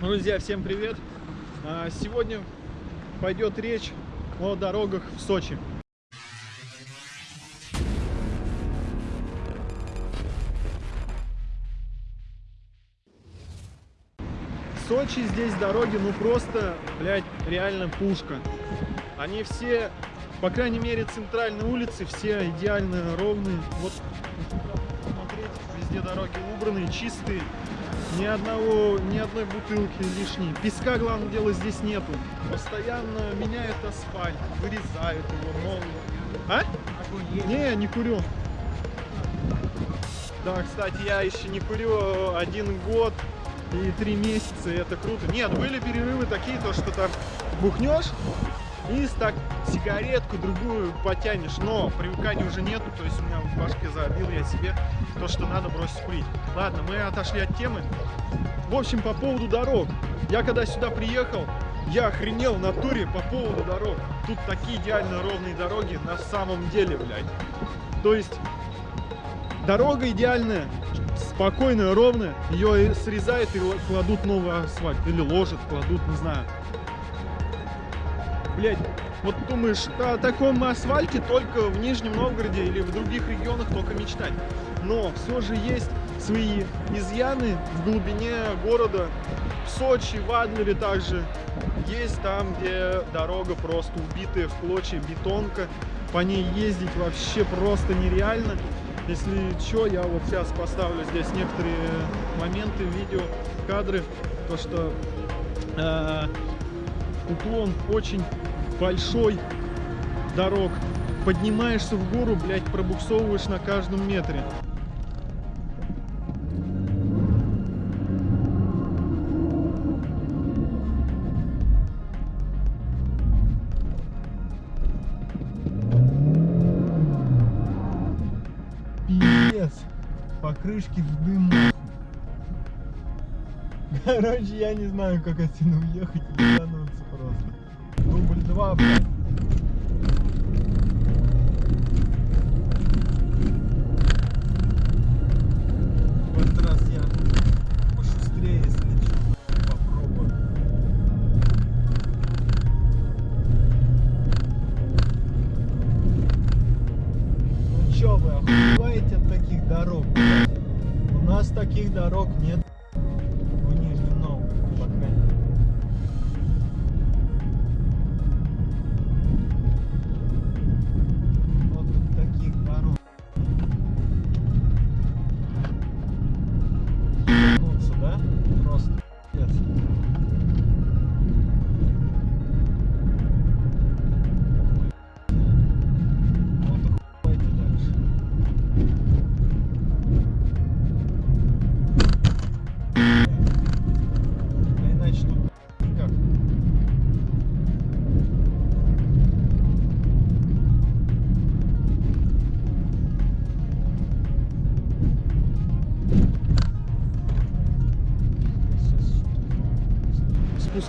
Друзья, всем привет! А, Сегодня пойдет речь о дорогах в Сочи. В Сочи здесь дороги, ну просто, блядь, реально пушка. Они все, по крайней мере, центральные улицы, все идеально ровные. Вот, смотреть, везде дороги убранные, чистые. Ни одного, ни одной бутылки лишней. Песка, главное дело, здесь нету. Постоянно меняют асфальт, вырезают его новый. А? Не, не курю. Да, кстати, я еще не курю один год и три месяца, и это круто. Нет, были перерывы такие, то что там бухнешь и так сигаретку другую потянешь, но привыкания уже нету, то есть у меня в башке забил я себе то, что надо бросить курить. Ладно, мы отошли от темы. В общем, по поводу дорог. Я когда сюда приехал, я охренел в натуре по поводу дорог. Тут такие идеально ровные дороги на самом деле, блядь. То есть дорога идеальная, спокойная, ровная. Ее срезают и кладут новый асфальт. Или ложат, кладут, не знаю. Блять, вот думаешь, о таком асфальте только в Нижнем Новгороде или в других регионах только мечтать. Но все же есть свои изъяны в глубине города. В Сочи, в Адлере также есть там, где дорога просто убитая в клочья, бетонка. По ней ездить вообще просто нереально. Если что, я вот сейчас поставлю здесь некоторые моменты, видео, кадры, то что э, уклон очень большой дорог. Поднимаешься в гору, блядь, пробуксовываешь на каждом метре. Пиздец. Покрышки в дым. Короче, я не знаю, как отсюда уехать 2, блядь. Ну таких дорог? У нас таких дорог нет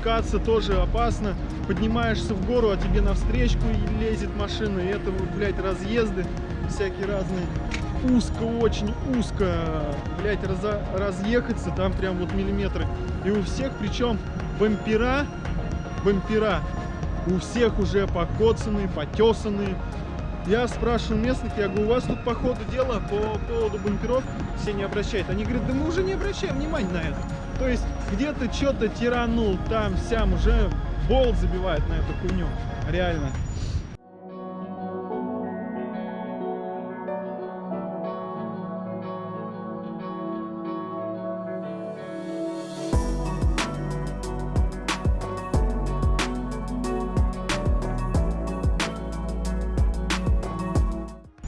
Спускаться тоже опасно. Поднимаешься в гору, а тебе навстречу лезет машина. И это, блядь, разъезды всякие разные. Узко, очень узко. Блядь, раза- разъехаться там прям вот миллиметры. И у всех, причем бампера, бампера, у всех уже покоцанные, потесанные. Я спрашиваю местных, я говорю, у вас тут по ходу дела по поводу бамперов все не обращают. Они говорят, да мы уже не обращаем внимания на это. То есть где-то что-то тиранул, там, сям, уже болт забивает на эту хуйню. Реально.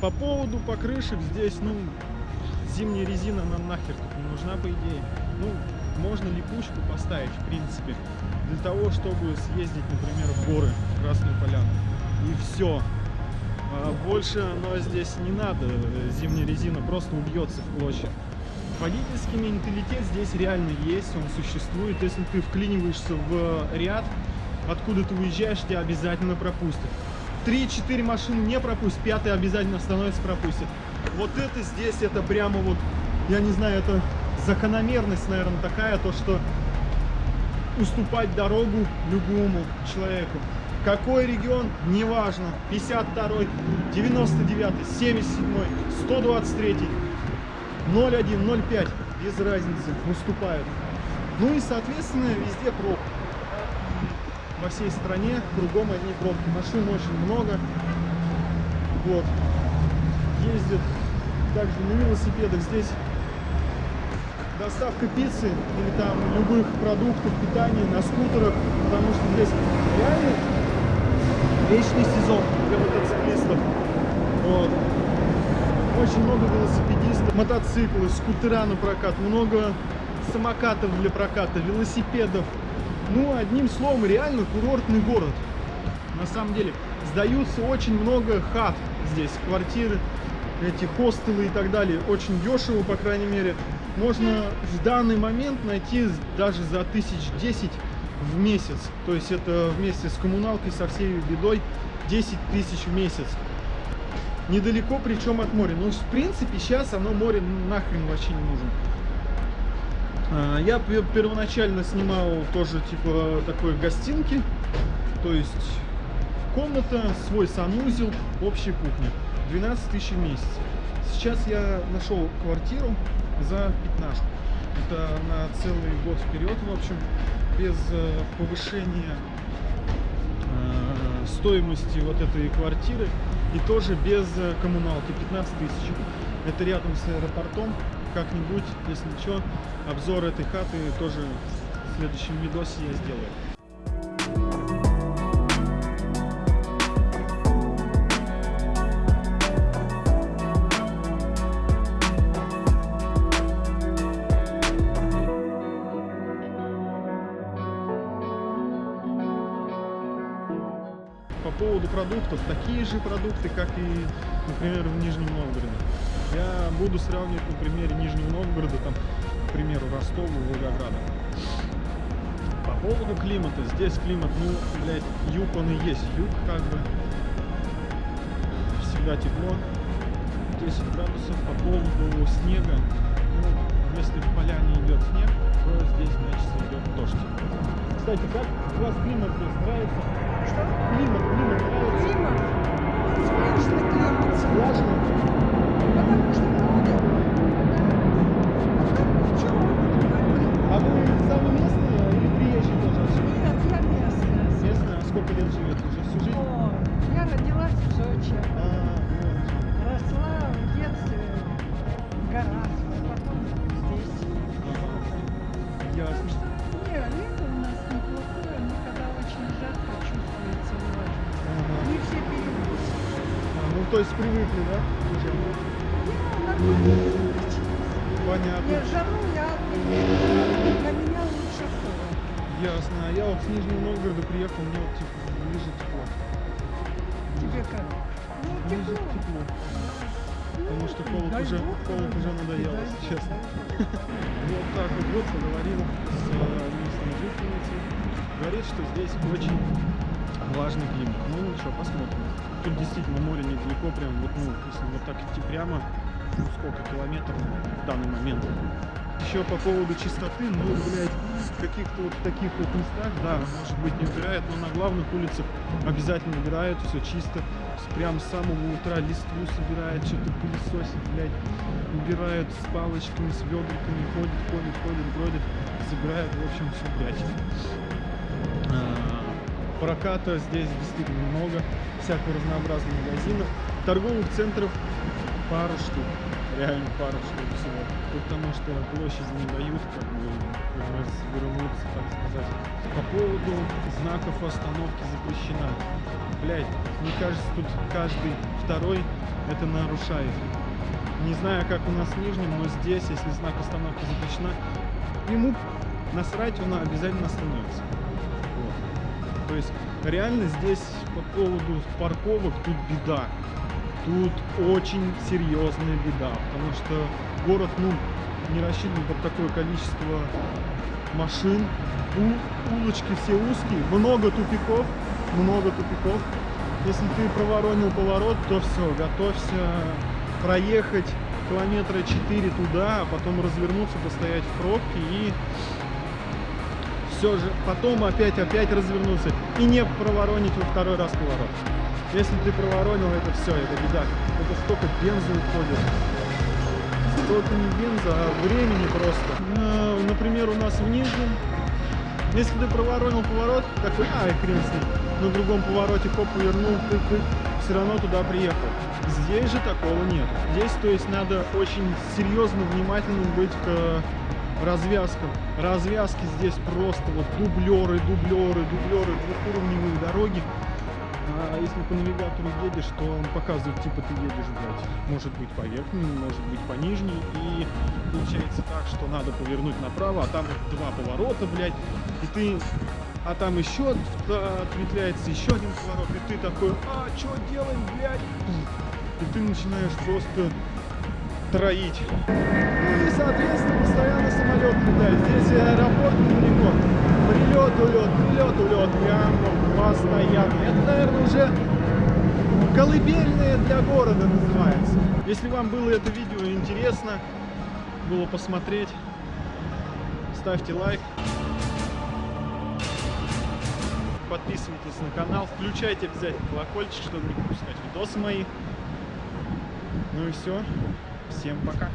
По поводу покрышек здесь, ну, зимняя резина нам нахер тут не нужна, по идее. Ну, можно липучку поставить, в принципе, для того, чтобы съездить, например, в горы, в Красную Поляну. И все. больше оно здесь не надо, зимняя резина просто убьется в клочья. Водительский менталитет здесь реально есть, он существует. Если ты вклиниваешься в ряд, откуда ты уезжаешь, тебя обязательно пропустят. 3-4 машины не пропустят, пятый обязательно становится пропустит. Вот это здесь, это прямо вот, я не знаю, это закономерность, наверное, такая, то что уступать дорогу любому человеку. Какой регион, неважно, 52, 99, 77, 123, 01, 05, без разницы, уступают. Ну и, соответственно, везде пробки. Во всей стране кругом одни пробки. Машин очень много. Вот. Ездят также на велосипедах. Здесь доставка пиццы или там любых продуктов питания на скутерах, потому что здесь реально вечный сезон для мотоциклистов. Вот. Очень много велосипедистов, мотоциклы, скутера на прокат, много самокатов для проката, велосипедов. Ну, одним словом, реально курортный город. На самом деле, сдаются очень много хат здесь, квартиры, эти хостелы и так далее. Очень дешево, по крайней мере. Можно в данный момент найти даже за тысяч десять в месяц. То есть это вместе с коммуналкой, со всей бедой 10 тысяч в месяц. Недалеко, причем от моря. Ну, в принципе, сейчас оно море нахрен вообще не нужен. А, я первоначально снимал тоже типа такой гостинки. То есть комната, свой санузел, общая кухня. 12 тысяч в месяц. Сейчас я нашел квартиру за пятнашку. Это на целый год вперед, в общем, без э, повышения э, стоимости вот этой квартиры и тоже без э, коммуналки 15 тысяч. Это рядом с аэропортом. Как-нибудь, если что, обзор этой хаты тоже в следующем видосе я сделаю. Продуктов, такие же продукты, как и, например, в Нижнем Новгороде. Я буду сравнивать на примере Нижнего Новгорода, там, к примеру, Ростова, Волгограда. По поводу климата, здесь климат, ну, блядь, юг он и есть, юг как бы, всегда тепло, 10 градусов. По поводу снега, ну, если в поляне идет снег, то здесь, значит, идет дождь. Кстати, как у вас климат здесь нравится? Что? Климат, Ясно. Не, лето у нас неплохое, но когда очень жарко чувствуется влажность. Ага. Не все переносят. А, ну, то есть привыкли, да? Я нормально переносилась. Понятно. Я жару, я для меня лучше холод. Ясно. А я вот с Нижнего Новгорода приехал, мне вот типа ближе тепло. Тебе как? Ну, Ближе тепло. Потому что холод уже, холод уже надоело, честно. Вот так вот, поговорил с э, местной жительницей. Говорит, что здесь очень влажный климат. Ну ничего, посмотрим. Тут действительно море недалеко, прям вот, ну, если вот так идти прямо, ну сколько километров в данный момент. Еще по поводу чистоты, ну, блядь, каких-то вот таких вот местах, да, может быть не убирают, но на главных улицах обязательно убирают, все чисто. Прям с самого утра листву собирают, что-то пылесосят, блядь, убирают с палочками, с ведриками, ходят, ходят, ходят, бродят, собирают, в общем, все блядь. А, Проката здесь действительно много, всякого разнообразных магазинов, торговых центров пару штук, реально пару штук всего, потому что площади не дают как бы развернуться, так сказать. По поводу знаков остановки запрещена. Блять, мне кажется, тут каждый второй это нарушает. Не знаю, как у нас в Нижнем, но здесь, если знак остановки запрещена, ему насрать, он обязательно остановится. Вот. То есть реально здесь по поводу парковок тут беда. Тут очень серьезная беда, потому что город, ну, не рассчитан под такое количество машин. У- улочки все узкие, много тупиков, много тупиков. Если ты проворонил поворот, то все, готовься проехать километра 4 туда, а потом развернуться, постоять в пробке и все же, потом опять-опять развернуться и не проворонить во второй раз поворот. Если ты проворонил, это все, это беда. Это столько бенза уходит. Столько не бенза, а времени просто. Э, Например, у нас в Нижнем, если ты проворонил поворот, такой, а, хрен с ним, на другом повороте хоп, повернул, тык-тык, все равно туда приехал. Здесь же такого нет. Здесь, то есть, надо очень серьезно, внимательным быть к э, развязкам. Развязки здесь просто вот дублеры, дублеры, дублеры, двухуровневые дороги. А если по навигатору едешь, то он показывает, типа ты едешь, блядь, может быть по верхней, может быть по нижней. И получается так, что надо повернуть направо, а там два поворота, блядь, и ты... А там еще от- ответвляется еще один поворот, и ты такой, а, что делать, блядь? И ты начинаешь просто троить. Ну и, соответственно, постоянно самолет летает. Здесь аэропорт недалеко. Прилет, улет, прилет, улет. Прямо постоянно. Это, наверное, уже колыбельное для города называется. Если вам было это видео интересно, было посмотреть, ставьте лайк. Подписывайтесь на канал, включайте обязательно колокольчик, чтобы не пропускать видосы мои. Ну и все. Всем пока.